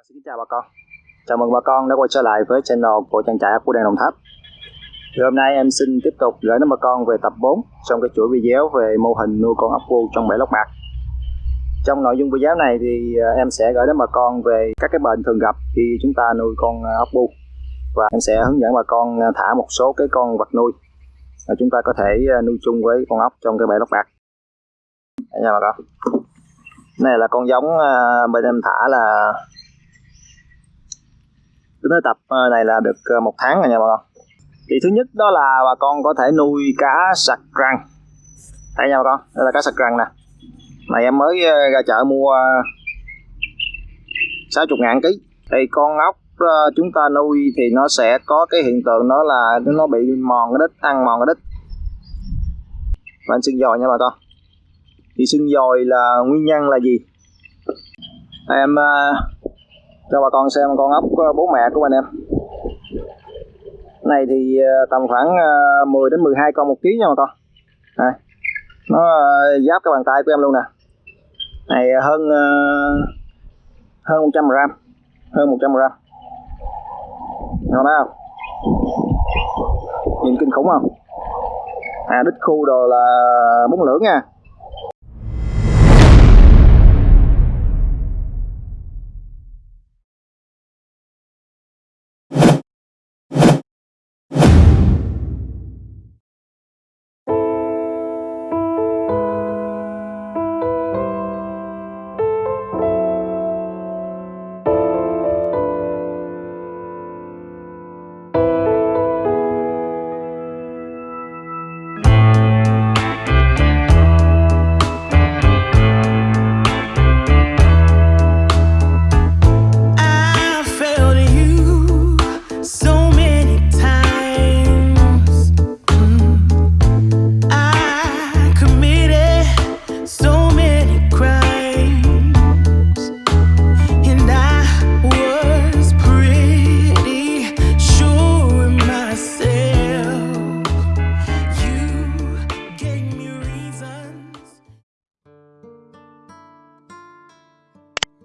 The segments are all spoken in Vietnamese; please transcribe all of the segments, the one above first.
Vâng, xin chào bà con. Chào mừng bà con đã quay trở lại với channel của trang trại ốc của Đàn Đồng Tháp. Thì Hôm nay em xin tiếp tục gửi đến bà con về tập 4 trong cái chuỗi video về mô hình nuôi con ốc vuông trong bể lóc bạc Trong nội dung video này thì à, em sẽ gửi đến bà con về các cái bệnh thường gặp khi chúng ta nuôi con à, ốc vuông Và em sẽ hướng dẫn bà con à, thả một số cái con vật nuôi mà chúng ta có thể nuôi chung với con ốc trong cái bể lóc bạc Đây nha bà con. Này là con giống bên em thả là tính tới tập ờ, này là được ờ, một tháng rồi nha bà con. Thì thứ nhất đó là bà con có thể nuôi cá sặc răng. Đây nha bà con, đây là cá sặc răng nè. Này em mới ờ, ra chợ mua 60 ngàn ký. Thì con ốc chúng ta nuôi thì nó sẽ có cái hiện tượng đó là nó bị mòn cái đít, ăn mòn cái đít. Và sưng dòi nha bà con. Thì sưng dòi là nguyên nhân là gì? Em cho bà con xem con ốc ờ, bố mẹ của anh em. Này thì ờ, tầm khoảng ờ, 10 đến 12 con một ký nha bà con. Này. nó giáp cái bàn tay của em luôn nè. Này hơn hơn 100 gram, hơn 100 gram. Ngon đó không? Nhìn kinh khủng không? À đít khu đồ là bốn lưỡng nha.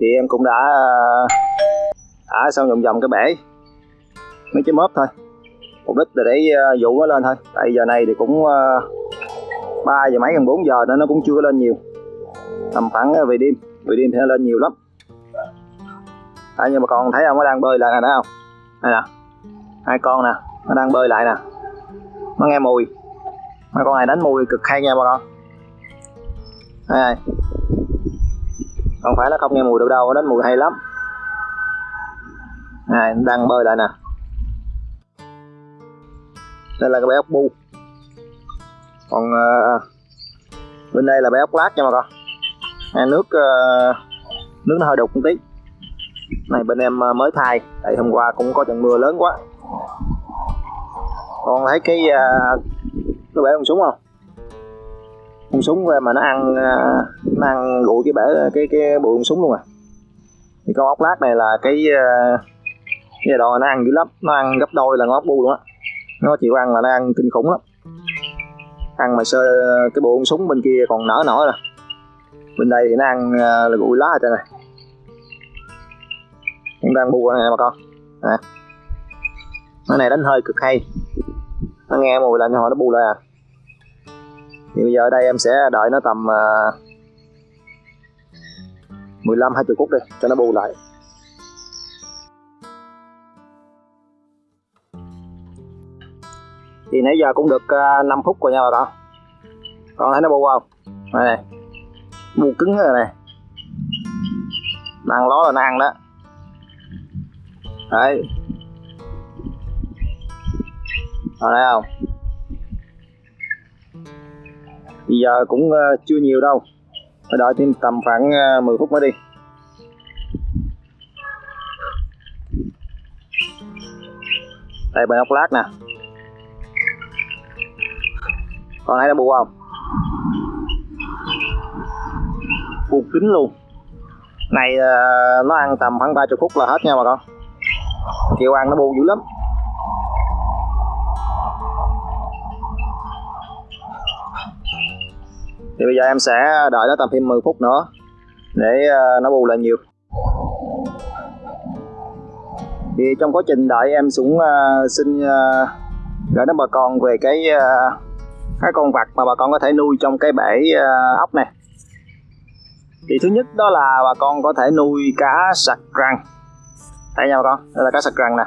Thì em cũng đã thả xong vòng vòng cái bể. Mấy cái mớp thôi. Mục đích là để à, dụ nó lên thôi. Tại giờ này thì cũng ba giờ mấy gần 4 giờ nên nó cũng chưa lên nhiều. Tầm khoảng về đêm. Về đêm thì nó lên nhiều lắm. À, nhưng mà còn thấy không nó đang bơi lại nè thấy không? Đây nè. Hai con nè. Nó đang bơi lại nè. Nó nghe mùi. Mấy con này đánh mùi cực hay nha bà con. Đây, đây không phải nó không nghe mùi đâu đâu đến mùi hay lắm. Này đang bơi lại nè. Đây là cái bé ốc bu. Còn uh, bên đây là bé ốc lát nha mọi con. À, nước uh, nước nó hơi đục một tí. Này bên em uh, mới thay tại hôm qua cũng có trận mưa lớn quá. Con thấy cái uh, cái bể con súng không? Súng mà nó ăn à, nó ăn gụi cái bể, cái cái bụi con súng luôn à. Thì con ốc lát này là cái à, cái giai đoạn nó ăn dữ lắm, nó ăn gấp đôi là con ốc bu luôn á. Nó chịu ăn là nó ăn kinh khủng lắm. Ăn mà sơ, cái bộ con súng bên kia còn nở nổi rồi bên đây thì nó ăn à, là gụi lá ở trên này cũng đang bu này mà con. Nè. Nó này đánh hơi cực hay. Nó nghe mùi là họ nó bu lại à thì bây giờ ở đây em sẽ đợi nó tầm uh, 15 20 phút đi cho nó bù lại. Thì nãy giờ cũng được à, uh, 5 phút rồi nha bà con con thấy nó bù không? Đây này. Bù cứng rồi này. Đang ló là nó ăn đó. Đấy. Ở đây không? Bây giờ cũng ờ, chưa nhiều đâu. Phải đợi thêm tầm khoảng ờ, 10 phút mới đi. Đây bên ốc lát nè. Con thấy nó bu không? Bu kín luôn. Này ờ, nó ăn tầm khoảng 30 phút là hết nha bà con. Chịu ăn nó bu dữ lắm. Thì bây giờ em sẽ đợi nó tầm thêm 10 phút nữa để ờ, nó bù lại nhiều. Thì trong quá trình đợi em cũng uh, ờ, xin uh, gửi đến bà con về cái uh, cái con vật mà bà con có thể nuôi trong cái bể uh, ốc này. Thì thứ nhất đó là bà con có thể nuôi cá sặc răng. Đây nha bà con đây là cá sặc răng nè.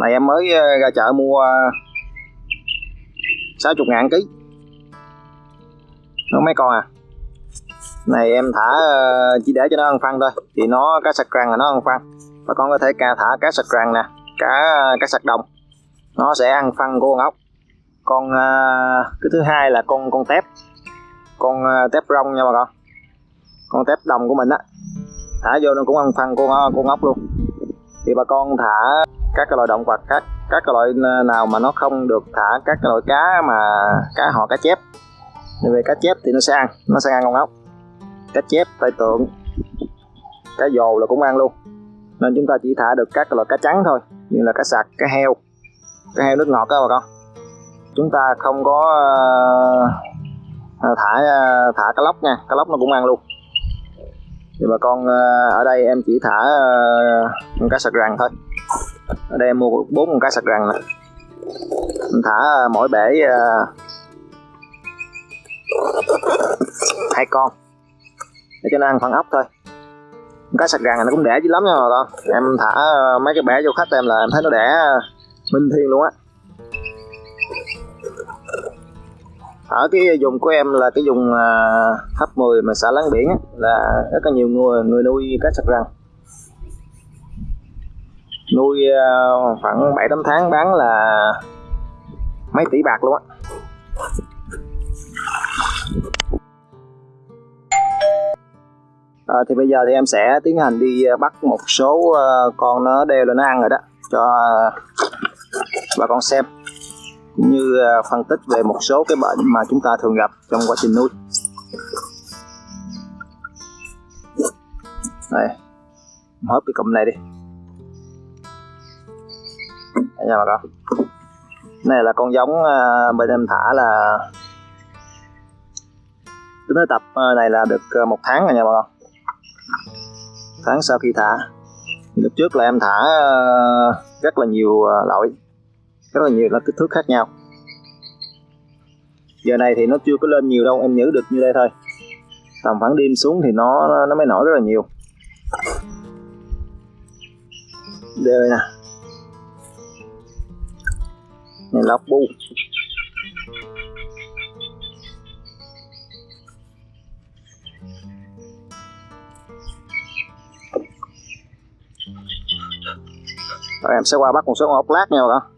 Này em mới ra chợ mua 60 ngàn ký nó mấy con à? Này, em thả ờ, chỉ để cho nó ăn phân thôi. Thì nó, cá sặc răng là nó ăn phân bà con có thể ca thả cá sặc răng nè, cá cá sặc đồng. Nó sẽ ăn phân của con ốc. Con ờ, cái thứ hai là con con tép. Con ờ, tép rong nha bà con. Con tép đồng của mình á, thả vô nó cũng ăn phân của con ốc luôn. Thì bà con thả các cái loại động vật các các cái loại nào mà nó không được thả các cái loại cá mà, cá họ, cá chép về cá chép thì nó sẽ ăn nó sẽ ăn con ốc cá chép tay tượng cá dồ là cũng ăn luôn. Nên chúng ta chỉ thả được các loại cá trắng thôi như là cá sặc cá heo. Cá heo nước ngọt đó bà con. Chúng ta không có uh, thả uh, thả cá lóc nha cá lóc nó cũng ăn luôn. Thì bà con uh, ở đây em chỉ thả uh, con cá sặc rằn thôi. Ở đây em mua bốn con cá sặc rằn nè. Mình thả uh, mỗi bể uh, hai con. Để cho nó ăn phần ốc thôi. Cá sặc rằn này nó cũng đẻ dữ lắm nha bà con. Em thả ờ, mấy cái bẻ vô khách em là em thấy nó đẻ ờ, minh thiên luôn á. Ở cái vùng của em là cái vùng ờ, thấp 10 mà xã láng biển á, là rất là nhiều người người nuôi cá sặc răng. Nuôi khoảng 7 8 tháng bán là mấy tỷ bạc luôn á. À, thì bây giờ thì em sẽ tiến hành đi ờ, bắt một số uh, con nó đeo lên nó ăn rồi đó cho bà con xem cũng như uh, phân tích về một số cái bệnh mà chúng ta thường gặp trong quá trình nuôi. Đây hớp cái cụm này đi. Đây nha bà con. Này là con giống uh, bên em thả là tính tới tập này là được một tháng rồi nha bà con tháng sau khi thả. Lúc trước là em thả ờ, rất là nhiều ờ, loại rất là nhiều là kích thước khác nhau. Giờ này thì nó chưa có lên nhiều đâu, em nhớ được như đây thôi. Tầm khoảng đêm xuống thì nó nó mới nổi rất là nhiều. Đây nè. Này, lóc bu. Rồi, em sẽ qua bắt một số con ốc lát nha các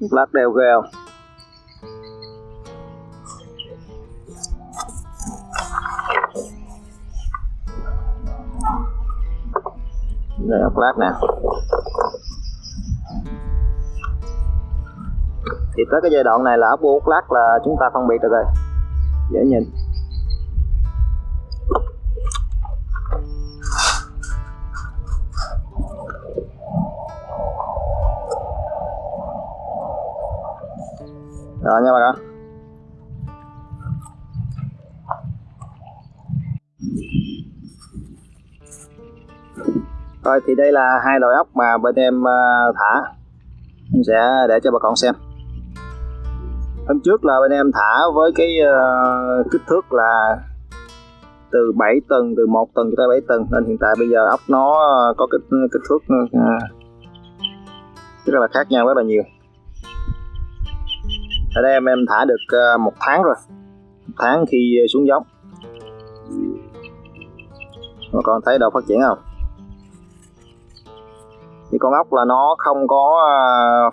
ốc lát đều ghê không đây, ốc lát nè. Thì tới cái giai đoạn này là ốc bu ốc lát là chúng ta phân biệt được rồi. Dễ nhìn. Rồi thì đây là hai loại ốc mà bên em ờ, thả. Em sẽ để cho bà con xem. Hôm trước là bên em thả với cái uh, kích thước là từ 7 tầng từ 1 tầng cho tới 7 tầng. Nên hiện tại bây giờ ốc nó ờ, có kích kích thước uh, rất là khác nhau rất là nhiều. Ở đây em em thả được một tháng rồi. Một tháng khi xuống giống. Bà con thấy đâu phát triển không? Thì con ốc là nó không có à,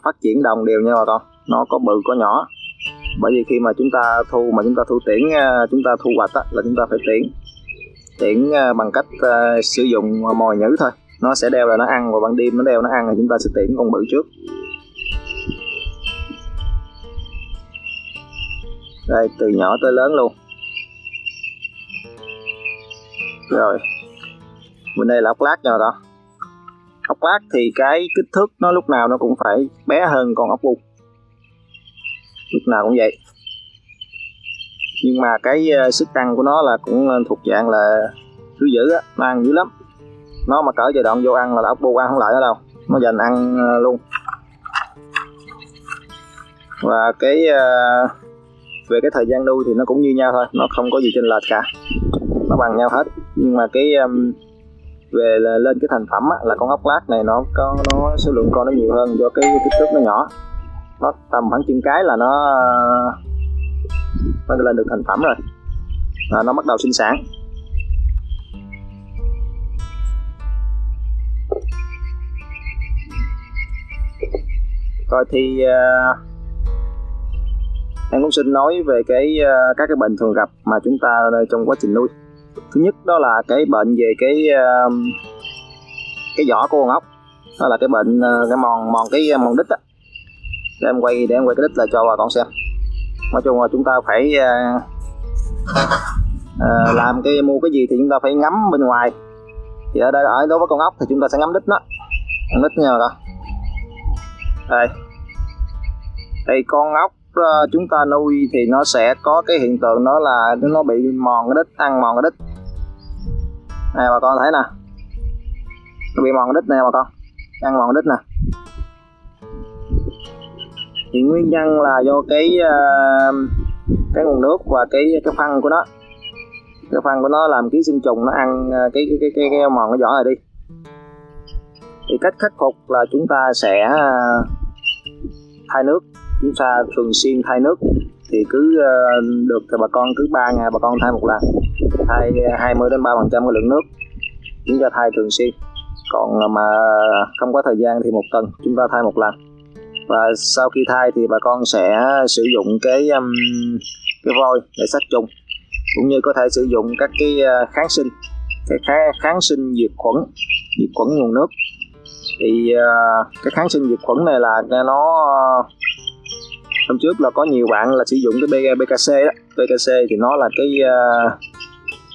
phát triển đồng đều nha bà con. Nó có bự có nhỏ. Bởi vì khi mà chúng ta thu mà chúng ta thu tiễn à, chúng ta thu hoạch á, là chúng ta phải tiễn. Tiễn à, bằng cách uh, sử dụng mồi nhữ thôi. Nó sẽ đeo là nó ăn và ban đêm nó đeo nó ăn thì chúng ta sẽ tiễn con bự trước. Đây từ nhỏ tới lớn luôn. Rồi. Bên đây là ốc lát nha con ốc lát thì cái kích thước nó lúc nào nó cũng phải bé hơn con ốc bung lúc nào cũng vậy. Nhưng mà cái uh, sức ăn của nó là cũng ờ, thuộc dạng là thứ dữ á nó ăn dữ lắm. Nó mà cỡ giai đoạn vô ăn là ốc bu ăn không lại nữa đâu nó dành ăn uh, luôn. Và cái uh, về cái thời gian nuôi thì nó cũng như nhau thôi nó không có gì chênh lệch cả. Nó bằng nhau hết. Nhưng mà cái um, về là lên cái thành phẩm á, là con ốc lát này nó có nó số lượng con nó nhiều hơn do cái kích thước nó nhỏ. Nó tầm khoảng chừng cái là nó nó lên được thành phẩm rồi. Và nó bắt đầu sinh sản. Rồi thì uh, em cũng xin nói về cái uh, các cái bệnh thường gặp mà chúng ta trong quá trình nuôi thứ nhất đó là cái bệnh về cái uh, cái vỏ của con ốc. Đó là cái bệnh uh, cái mòn mòn cái ờ, mòn đít á. Để em quay để em quay cái đít là cho bà con xem. Nói chung là chúng ta phải uh, uh, làm cái mua cái gì thì chúng ta phải ngắm bên ngoài. Thì ở đây ở đối với con ốc thì chúng ta sẽ ngắm đít nó. Đít nha bà con. Đây. Đây con ốc chúng ta nuôi thì nó sẽ có cái hiện tượng đó là nó bị mòn cái đít ăn mòn cái đít này bà con thấy nè. Nó bị mòn đít nè bà con. Ăn mòn đít nè. Thì nguyên nhân là do cái uh, cái nguồn nước và cái cái phân của nó. Cái phân của nó làm ký sinh trùng nó ăn ờ, cái cái cái cái, cái mòn cái vỏ này đi. Thì cách khắc phục là chúng ta sẽ ờ, thay nước. Chúng ta thường xuyên thay nước. Thì cứ được thì bà con cứ 3 ngày bà con thay một lần thay 20 đến 3 phần trăm cái lượng nước chúng ta thay thường xuyên. Còn mà không có thời gian thì một tuần chúng ta thay một lần. Và sau khi thay thì bà con sẽ sử dụng cái um, cái vôi để sát trùng cũng như có thể sử dụng các cái à, kháng sinh cái kháng sinh diệt khuẩn diệt khuẩn nguồn nước. Thì uh, cái kháng sinh diệt khuẩn này là nó hôm trước là có nhiều bạn là sử dụng cái BKC đó. BKC thì nó là cái uh,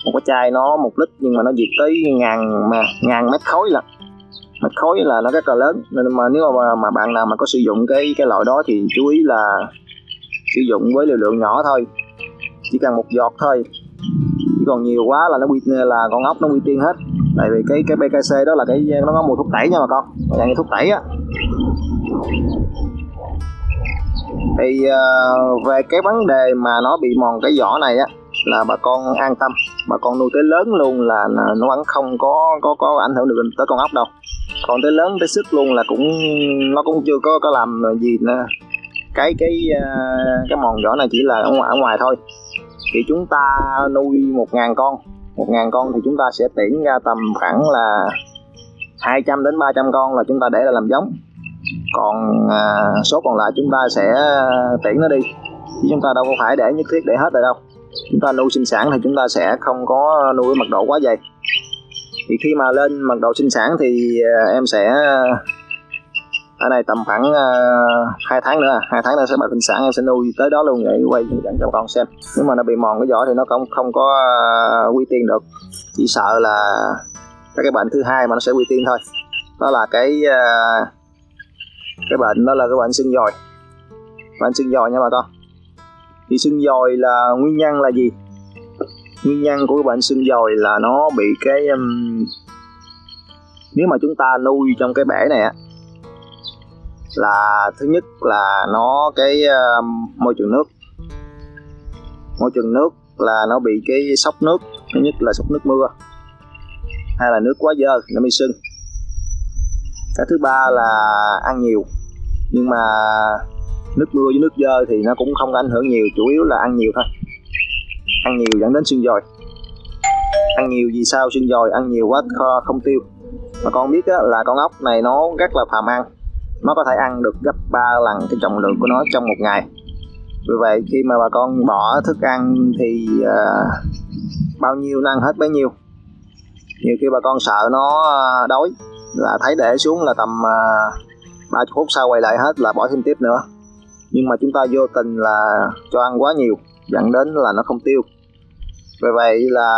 một cái chai nó một lít nhưng mà nó diệt tới ngàn mà ngàn mét khối là mét khối là nó rất là lớn. Nên mà nếu mà, mà bạn nào mà có sử dụng cái cái loại đó thì chú ý là sử dụng với liều lượng nhỏ thôi. Chỉ cần một giọt thôi. Chỉ còn nhiều quá là nó quy là con ốc nó quy tiên hết. Tại vì cái cái BKC đó là cái nó có mùi thuốc tẩy nha bà con. Dạng như thuốc tẩy á. Thì uh, về cái vấn đề mà nó bị mòn cái vỏ này á là bà con an tâm. Bà con nuôi tới lớn luôn là nó vẫn không có có có ảnh hưởng được tới con ốc đâu. Còn tới lớn tới sức luôn là cũng nó cũng chưa có có làm gì nữa cái cái à, cái mòn vỏ này chỉ là ở ngoài, ở ngoài thôi. Thì chúng ta nuôi một ngàn con. Một ngàn con thì chúng ta sẽ tuyển ra tầm khoảng là 200 đến 300 con là chúng ta để là làm giống. Còn à, số còn lại chúng ta sẽ à, tiễn nó đi. Chứ chúng ta đâu có phải để nhất thiết để hết rồi đâu chúng ta nuôi sinh sản thì chúng ta sẽ không có nuôi mật độ quá dày. Thì khi mà lên mật độ sinh sản thì à, em sẽ, ở này tầm khoảng à, hai tháng nữa, hai tháng nữa sẽ bật sinh sản, em sẽ nuôi tới đó luôn để quay hướng dẫn cho con xem. Nếu mà nó bị mòn cái vỏ thì nó không không có à, quy tiên được. Chỉ sợ là các cái bệnh thứ hai mà nó sẽ quy tiên thôi. Đó là cái cái bệnh, đó là cái bệnh xương dòi. Bệnh xương dòi nha bà con thì sưng dòi là nguyên nhân là gì? Nguyên nhân của cái bệnh sưng dòi là nó bị cái um, nếu mà chúng ta nuôi trong cái bể này á là thứ nhất là nó cái um, môi trường nước. Môi trường nước là nó bị cái sốc nước thứ nhất là sốc nước mưa hay là nước quá dơ nó bị sưng. Cái thứ ba là ăn nhiều nhưng mà nước mưa với nước dơ thì nó cũng không ảnh hưởng nhiều chủ yếu là ăn nhiều thôi. Ăn nhiều dẫn đến xương dòi ăn nhiều vì sao xương dòi ăn nhiều quá kho không tiêu. Mà con biết á, là con ốc này nó rất là phàm ăn. Nó có thể ăn được gấp 3 lần cái trọng lượng của nó trong một ngày. Vì vậy khi mà bà con bỏ thức ăn thì uh, bao nhiêu năng ăn hết bấy nhiêu. Nhiều khi bà con sợ nó à, đói là thấy để xuống là tầm à, uh, 30 phút sau quay lại hết là bỏ thêm tiếp nữa nhưng mà chúng ta vô tình là cho ăn quá nhiều dẫn đến là nó không tiêu. Vì vậy là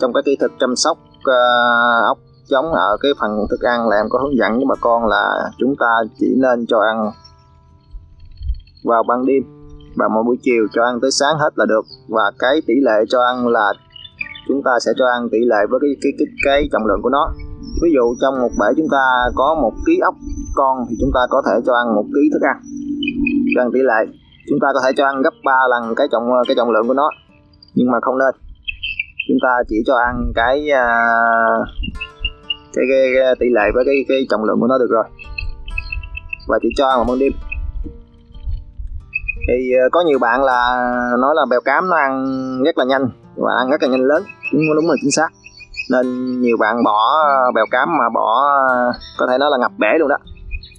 trong cái kỹ thuật chăm sóc uh, ốc giống ở cái phần thức ăn là em có hướng dẫn với bà con là chúng ta chỉ nên cho ăn vào ban đêm và mỗi buổi chiều cho ăn tới sáng hết là được. Và cái tỷ lệ cho ăn là chúng ta sẽ cho ăn tỷ lệ với cái cái cái, cái trọng lượng của nó. Ví dụ trong một bể chúng ta có một ký ốc con thì chúng ta có thể cho ăn một ký thức ăn cho ăn tỷ lệ. Chúng ta có thể cho ăn gấp 3 lần cái trọng cái trọng lượng của nó nhưng mà không nên. Chúng ta chỉ cho ăn cái à, cái, cái, cái tỷ lệ với cái cái trọng lượng của nó được rồi. Và chỉ cho ăn vào ban đêm. Thì à, có nhiều bạn là nói là bèo cám nó ăn rất là nhanh và ăn rất là nhanh lớn. Đúng đúng là chính xác. Nên nhiều bạn bỏ bèo cám mà bỏ có thể nói là ngập bể luôn đó.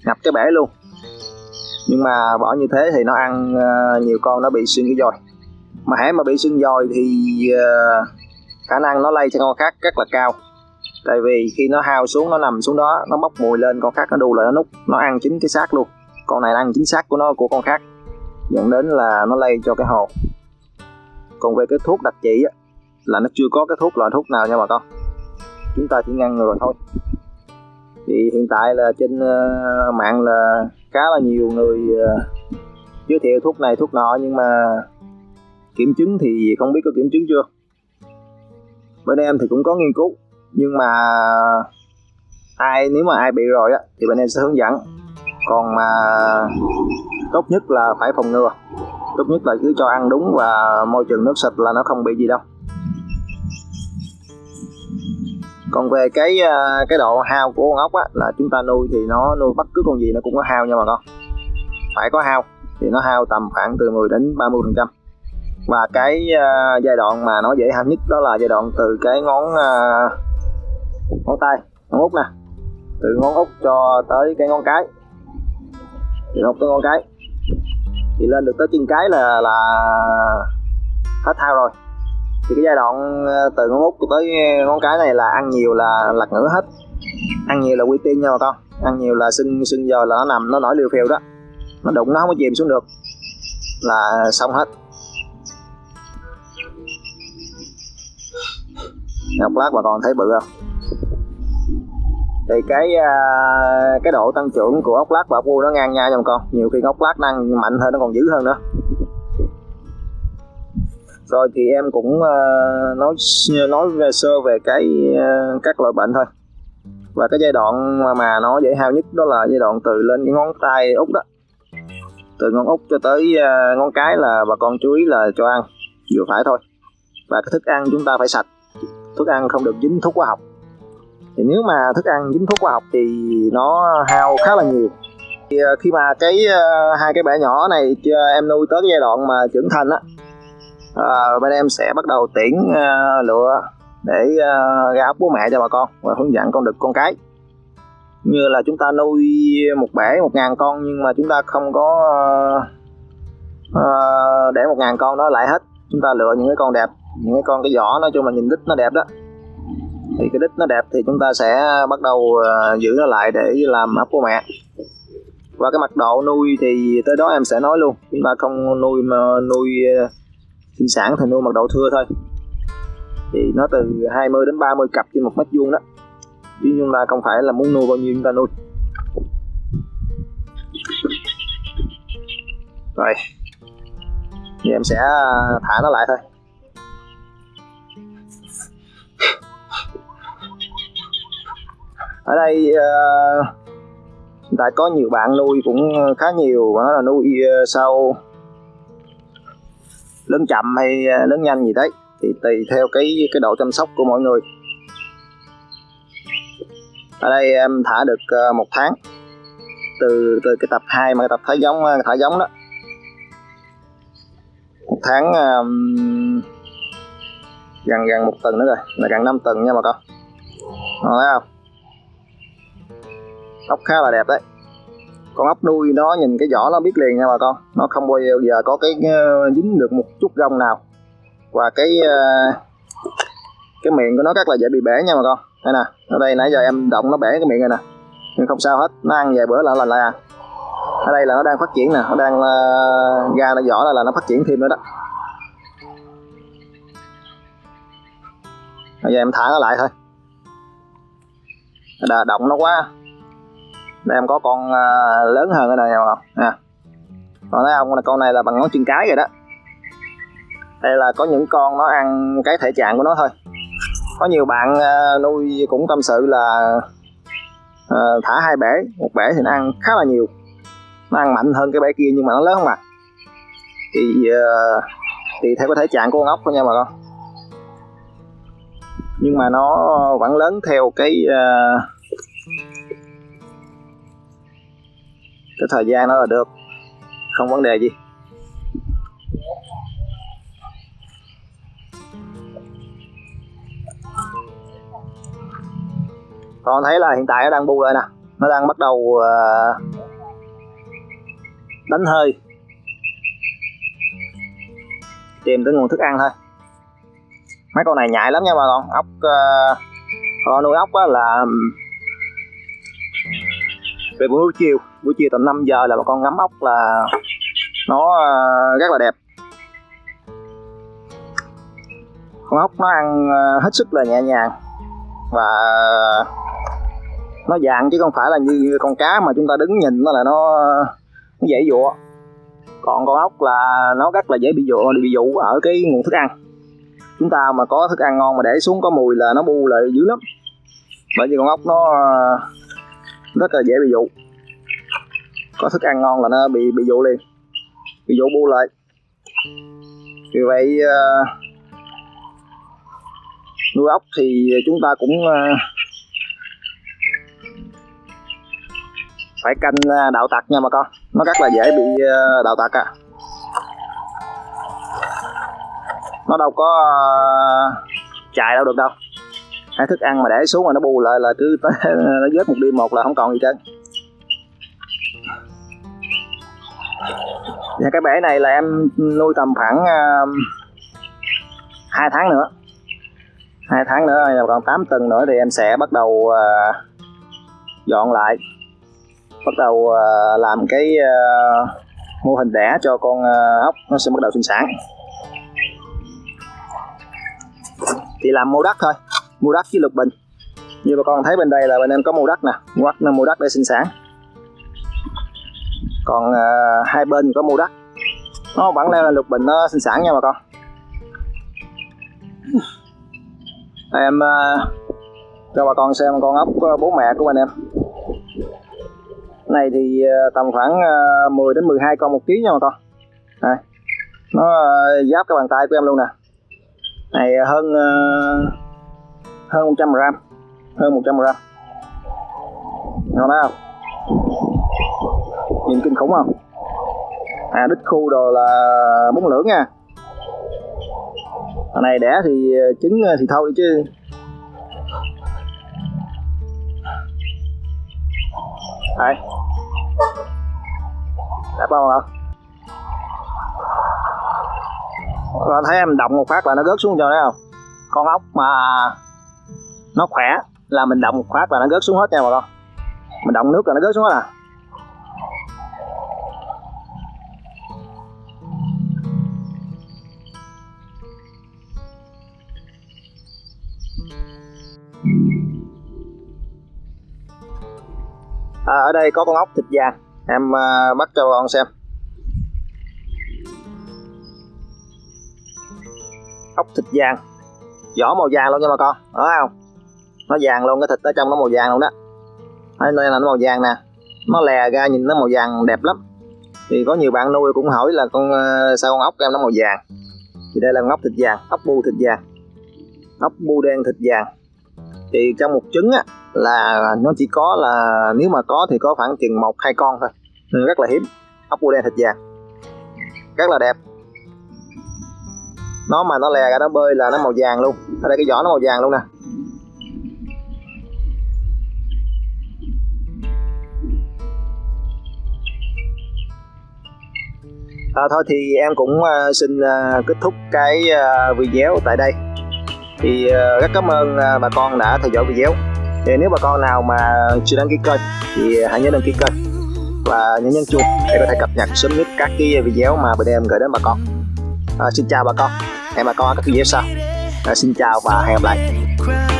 Ngập cái bể luôn nhưng mà bỏ như thế thì nó ăn uh, nhiều con nó bị sưng cái dòi. Mà hãy mà bị sưng dòi thì uh, khả năng nó lây cho con khác rất là cao. Tại vì khi nó hao xuống nó nằm xuống đó nó bốc mùi lên con khác nó đu lại nó nút nó ăn chính cái xác luôn. Con này ăn chính xác của nó của con khác. Dẫn đến là nó lây cho cái hồ. Còn về cái thuốc đặc trị á, là nó chưa có cái thuốc loại thuốc nào nha bà con. Chúng ta chỉ ngăn ngừa thôi. Thì hiện tại là trên uh, mạng là khá là nhiều người ờ, giới thiệu thuốc này, thuốc nọ, nhưng mà kiểm chứng thì không biết có kiểm chứng chưa. Bên em thì cũng có nghiên cứu, nhưng mà ai, nếu mà ai bị rồi á, thì bên em sẽ hướng dẫn. Còn mà tốt nhất là phải phòng ngừa. Tốt nhất là cứ cho ăn đúng và môi trường nước sạch là nó không bị gì đâu. Còn về cái ờ, cái độ hao của con ốc á là chúng ta nuôi thì nó nuôi bất cứ con gì nó cũng có hao nha bà con. Phải có hao thì nó hao tầm khoảng từ 10 đến 30 phần trăm. Và cái uh, giai đoạn mà nó dễ hao nhất đó là giai đoạn từ cái ngón uh, ngón tay ngón út nè. Từ ngón út cho tới cái ngón cái. Từ ngón tới ngón cái. Thì lên được tới chân cái là là hết hao rồi thì cái giai đoạn ờ, từ ngón út tới ờ, ngón cái này là ăn nhiều là lật ngửa hết. Ăn nhiều là quy tiên nha bà con. Ăn nhiều là sưng sưng giờ là nó nằm, nó nổi liều phèo đó. Nó đụng, nó không có chìm xuống được. Là xong hết. Ngọc lát bà con thấy bự không? Thì cái ờ, cái độ tăng trưởng của ốc lát và ốc bu nó ngang nhau nha bà con. Nhiều khi ốc lát năng mạnh hơn, nó còn dữ hơn nữa rồi thì em cũng uh, nói nói về sơ về cái uh, các loại bệnh thôi. Và cái giai đoạn mà, mà nó dễ hao nhất đó là giai đoạn từ lên cái ngón tay út đó. Từ ngón út cho tới uh, ngón cái là bà con chú ý là cho ăn vừa phải thôi. Và cái thức ăn chúng ta phải sạch. Thức ăn không được dính thuốc hóa học. Thì nếu mà thức ăn dính thuốc hóa học thì nó hao khá là nhiều. Thì khi mà cái uh, hai cái bể nhỏ này em nuôi tới cái giai đoạn mà trưởng thành á à, bên em sẽ bắt đầu tiễn à, lựa để à, ra ốc bố mẹ cho bà con và hướng dẫn con đực con cái. Như là chúng ta nuôi một bể một ngàn con nhưng mà chúng ta không có à, à để một ngàn con đó lại hết. Chúng ta lựa những cái con đẹp những cái con cái vỏ nói chung là nhìn đít nó đẹp đó. Thì cái đít nó đẹp thì chúng ta sẽ bắt đầu uh, giữ nó lại để làm ấp bố mẹ. Và cái mặt độ nuôi thì tới đó em sẽ nói luôn. Chúng ta không nuôi mà nuôi à, sinh sản thì nuôi mật độ thưa thôi. Thì nó từ 20 đến 30 cặp trên một mét vuông đó. Chứ chúng ta không phải là muốn nuôi bao nhiêu chúng ta nuôi. Rồi. Thì em sẽ à, thả nó lại thôi. Ở đây uh, tại có nhiều bạn nuôi cũng khá nhiều và nó là nuôi uh, sau lớn chậm hay à, lớn nhanh gì đấy thì tùy theo cái cái độ chăm sóc của mọi người. Ở đây em thả được à, một tháng. Từ từ cái tập 2 mà cái tập thả giống à, thả giống đó. Một tháng um, gần gần một tuần nữa rồi là gần 5 tuần nha bà con. Thấy không? Ốc khá là đẹp đấy con ốc nuôi nó nhìn cái vỏ nó biết liền nha bà con. Nó không bao giờ có cái ờ, dính được một chút gông nào. Và cái ờ, cái miệng của nó rất là dễ bị bể nha bà con. Đây nè ở đây nãy giờ em động nó bể cái miệng này nè nhưng không sao hết nó ăn vài bữa là là là. Ở đây là nó đang phát triển nè nó đang uh, ra nó vỏ là, là nó phát triển thêm nữa đó. Bây giờ em thả nó lại thôi. Đà, động nó quá em có con uh, lớn hơn cái này người nha à. còn thấy không con này là bằng ngón chân cái rồi đó. Đây là có những con nó ăn cái thể trạng của nó thôi. Có nhiều bạn uh, nuôi cũng tâm sự là uh, thả hai bể một bể thì nó ăn khá là nhiều. Nó ăn mạnh hơn cái bể kia nhưng mà nó lớn không à thì uh, thì theo cái thể trạng của con ốc thôi nha bà con. Nhưng mà nó vẫn lớn theo cái uh, cái thời gian nó là được. Không vấn đề gì. Con thấy là hiện tại nó đang bu lại nè. Nó đang bắt đầu uh, đánh hơi. Tìm tới nguồn thức ăn thôi. Mấy con này nhạy lắm nha bà con. Ốc uh, con nuôi ốc á là về buổi chiều buổi chiều tầm 5 giờ là bà con ngắm ốc là nó ờ, rất là đẹp. Con ốc nó ăn ờ, hết sức là nhẹ nhàng và nó dạng chứ không phải là như con cá mà chúng ta đứng nhìn nó là nó, nó dễ dụa. Còn con ốc là nó rất là dễ bị dụ bị dụ ở cái nguồn thức ăn. Chúng ta mà có thức ăn ngon mà để xuống có mùi là nó bu lại dữ lắm. Bởi vì con ốc nó ờ, rất là dễ bị dụ có thức ăn ngon là nó bị bị dụ liền. Bị dụ bu lại. Vì vậy uh, nuôi ốc thì chúng ta cũng uh, phải canh ờ, đạo tặc nha bà con. Nó rất là dễ bị đạo tặc à. Nó đâu có chạy đâu được đâu. Hay thức ăn mà để xuống mà nó bù lại là cứ tới nó vớt một đêm một là không còn gì trơn. Và cái bể này là em nuôi tầm khoảng à, hai tháng nữa. Hai tháng nữa còn 8 tuần nữa thì em sẽ bắt đầu uh, dọn lại. Bắt đầu uh, làm cái uh, mô hình đẻ cho con uh, ốc nó sẽ bắt đầu sinh sản. Thì làm mô đất thôi mô đất với lục bình. Như bà con thấy bên đây là bên em có mô đất nè mô đất mô đất để sinh sản còn à, hai bên có mua đất. Nó vẫn leo là lục bình nó sinh sản nha bà con. Em à, cho bà con xem con ốc bố mẹ của anh em. Này thì ờ, tầm khoảng à, 10 đến 12 con một ký nha bà con. À, nó ờ, giáp cái bàn tay của em luôn nè. Này à, hơn hơn 100 gram. Hơn 100 gram. Ngon đó không? Nhìn kinh khủng không? À đít khu đồ là bốn lưỡng nha. Hồi này đẻ thì ờ, trứng ờ, thì thôi chứ. Đây. Đẹp không ạ bạn thấy em động một phát là nó rớt xuống cho đấy không? Con ốc mà nó khỏe là mình động một phát là nó rớt xuống hết nha bà con. Mình động nước là nó rớt xuống hết à? À, ở đây có con ốc thịt vàng em à, bắt cho con xem. Ốc thịt vàng. Vỏ màu vàng luôn nha bà con. Đó không? Nó vàng luôn cái thịt ở trong nó màu vàng luôn đó. Đây là nó màu vàng nè. Nó lè ra nhìn nó màu vàng đẹp lắm. Thì có nhiều bạn nuôi cũng hỏi là con à, sao con ốc em nó màu vàng? Thì đây là con ốc thịt vàng ốc bu thịt vàng. Ốc bu đen thịt vàng. Thì trong một trứng á là nó chỉ có là nếu mà có thì có khoảng chừng một hai con thôi. Nên rất là hiếm. Ốc bu đen thịt vàng rất là đẹp. Nó mà nó lè ra nó bơi là nó màu vàng luôn. Ở đây cái vỏ nó màu vàng luôn nè. À, thôi thì em cũng uh, xin uh, kết thúc cái uh, video tại đây. Thì uh, rất cảm ơn uh, bà con đã theo dõi video thì nếu bà con nào mà chưa đăng ký kênh thì hãy nhớ đăng ký kênh và nhấn nhấn chuông để có thể cập nhật sớm nhất các cái video mà bên em gửi đến bà con. À, xin chào bà con. Hẹn bà con ở các video sau. À, xin chào và hẹn gặp lại.